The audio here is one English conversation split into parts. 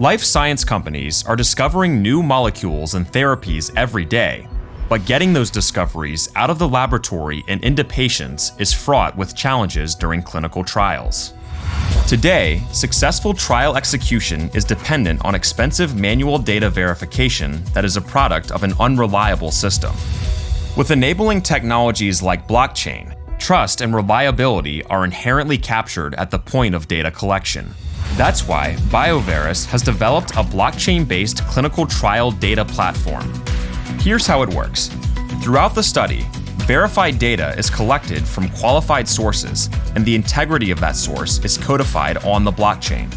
Life science companies are discovering new molecules and therapies every day, but getting those discoveries out of the laboratory and into patients is fraught with challenges during clinical trials. Today, successful trial execution is dependent on expensive manual data verification that is a product of an unreliable system. With enabling technologies like blockchain, trust and reliability are inherently captured at the point of data collection. That's why BioVeris has developed a blockchain-based clinical trial data platform. Here's how it works. Throughout the study, verified data is collected from qualified sources, and the integrity of that source is codified on the blockchain.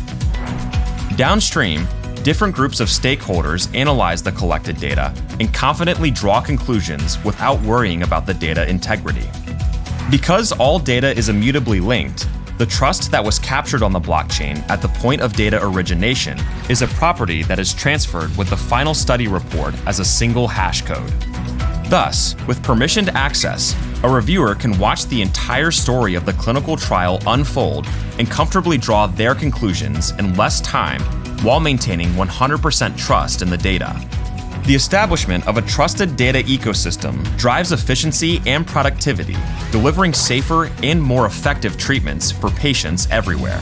Downstream, different groups of stakeholders analyze the collected data and confidently draw conclusions without worrying about the data integrity. Because all data is immutably linked, the trust that was captured on the blockchain at the point of data origination is a property that is transferred with the final study report as a single hash code. Thus, with permissioned access, a reviewer can watch the entire story of the clinical trial unfold and comfortably draw their conclusions in less time while maintaining 100% trust in the data. The establishment of a trusted data ecosystem drives efficiency and productivity, delivering safer and more effective treatments for patients everywhere.